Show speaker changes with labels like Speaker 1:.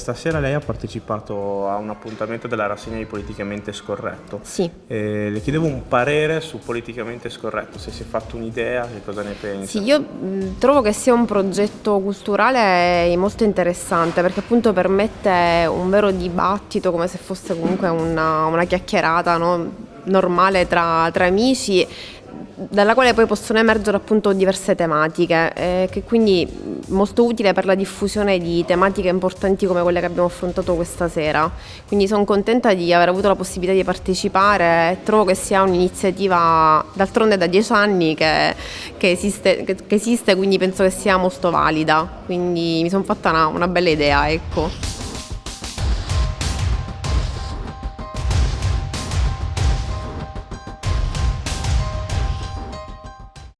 Speaker 1: Stasera lei ha partecipato a un appuntamento della rassegna di Politicamente Scorretto.
Speaker 2: Sì.
Speaker 1: Eh, le chiedevo un parere su Politicamente Scorretto, se si è fatto un'idea, che cosa ne pensa?
Speaker 2: Sì, io mh, trovo che sia un progetto culturale molto interessante perché appunto permette un vero dibattito come se fosse comunque una, una chiacchierata no? normale tra, tra amici dalla quale poi possono emergere appunto diverse tematiche, eh, che quindi molto utile per la diffusione di tematiche importanti come quelle che abbiamo affrontato questa sera. Quindi sono contenta di aver avuto la possibilità di partecipare e trovo che sia un'iniziativa d'altronde da dieci anni che, che, esiste, che, che, esiste, quindi penso che sia molto valida. Quindi mi sono fatta una, una bella idea, ecco.